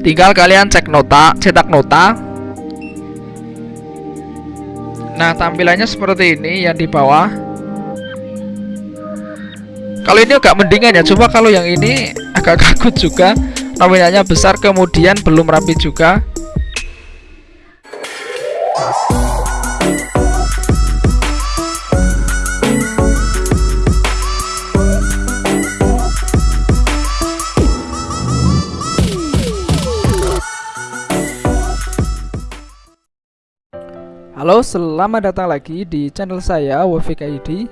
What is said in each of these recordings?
tinggal kalian cek nota cetak nota. Nah tampilannya seperti ini yang di bawah. Kalau ini agak mendingan ya coba kalau yang ini agak kagut juga. Nominalnya besar kemudian belum rapi juga Halo, selamat datang lagi di channel saya WVKID.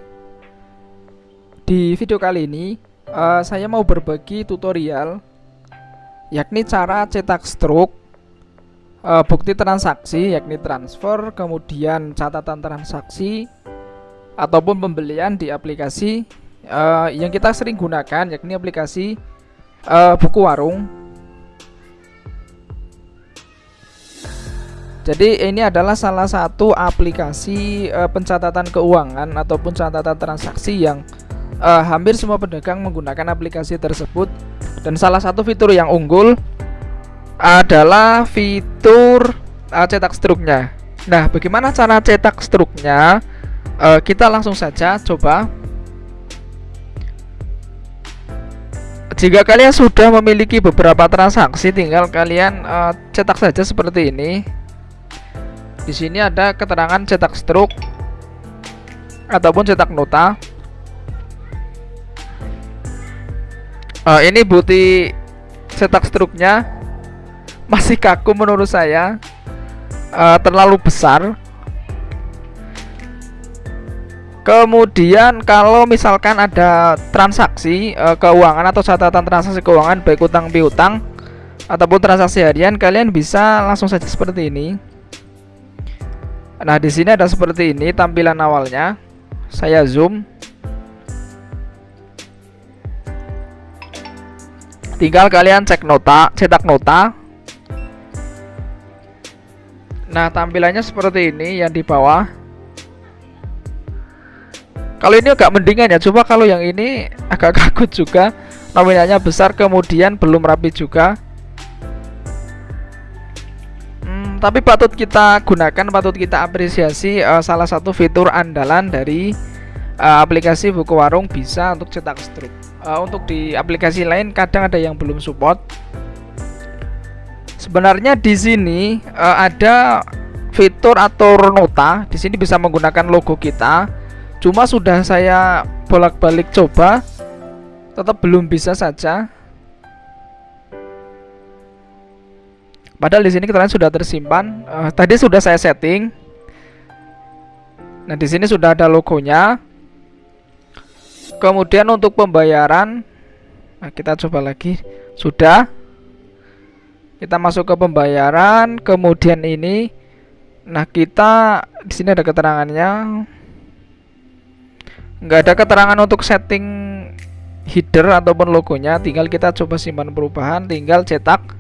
Di video kali ini, uh, saya mau berbagi tutorial yakni cara cetak stroke, uh, bukti transaksi yakni transfer, kemudian catatan transaksi ataupun pembelian di aplikasi uh, yang kita sering gunakan yakni aplikasi uh, buku warung Jadi ini adalah salah satu aplikasi uh, pencatatan keuangan ataupun catatan transaksi yang uh, hampir semua pedagang menggunakan aplikasi tersebut dan salah satu fitur yang unggul adalah fitur uh, cetak struknya. Nah, bagaimana cara cetak struknya? Uh, kita langsung saja coba. Jika kalian sudah memiliki beberapa transaksi, tinggal kalian uh, cetak saja seperti ini. Di sini ada keterangan cetak stroke ataupun cetak nota. Uh, ini bukti cetak struknya masih kaku menurut saya, uh, terlalu besar. Kemudian kalau misalkan ada transaksi uh, keuangan atau catatan transaksi keuangan baik utang piutang ataupun transaksi harian, kalian bisa langsung saja seperti ini. Nah, di sini ada seperti ini tampilan awalnya. Saya zoom. Tinggal kalian cek nota, cetak nota. Nah, tampilannya seperti ini yang di bawah. Kalau ini agak mendingan ya. Coba kalau yang ini agak kagut juga. Nominalnya besar kemudian belum rapi juga. Tapi patut kita gunakan, patut kita apresiasi uh, salah satu fitur andalan dari uh, aplikasi buku warung bisa untuk cetak struk. Uh, untuk di aplikasi lain kadang ada yang belum support. Sebenarnya di sini uh, ada fitur atau nota. Di sini bisa menggunakan logo kita. Cuma sudah saya bolak-balik coba, tetap belum bisa saja. Padahal di sini keterangan sudah tersimpan. Uh, tadi sudah saya setting. Nah, di sini sudah ada logonya. Kemudian untuk pembayaran, nah kita coba lagi. Sudah. Kita masuk ke pembayaran, kemudian ini. Nah, kita di sini ada keterangannya. Enggak ada keterangan untuk setting header ataupun logonya. Tinggal kita coba simpan perubahan, tinggal cetak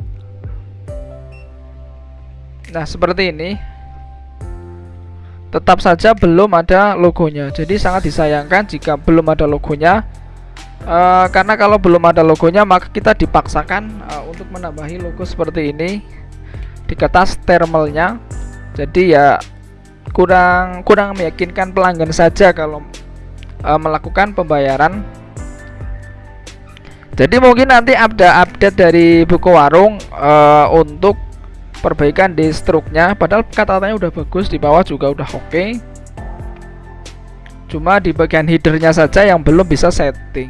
Nah seperti ini. Tetap saja belum ada logonya. Jadi sangat disayangkan jika belum ada logonya. Uh, Karena kalau belum ada logonya Maka kita dipaksakan uh, untuk menambahi logo seperti ini Di kertas thermalnya Jadi ya kurang kurang meyakinkan pelanggan saja kalau uh, melakukan pembayaran. Jadi mungkin nanti ada update dari buku warung uh, untuk perbaikan di struknya padahal kata-katanya udah bagus di bawah juga udah oke. Okay. cuma di bagian headernya saja yang belum bisa setting.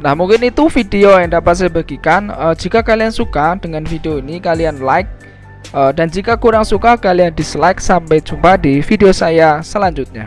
Nah mungkin itu video yang dapat saya bagikan. Uh, jika kalian suka dengan video ini kalian like. Uh, dan jika kurang suka kalian dislike. Sampai jumpa di video saya selanjutnya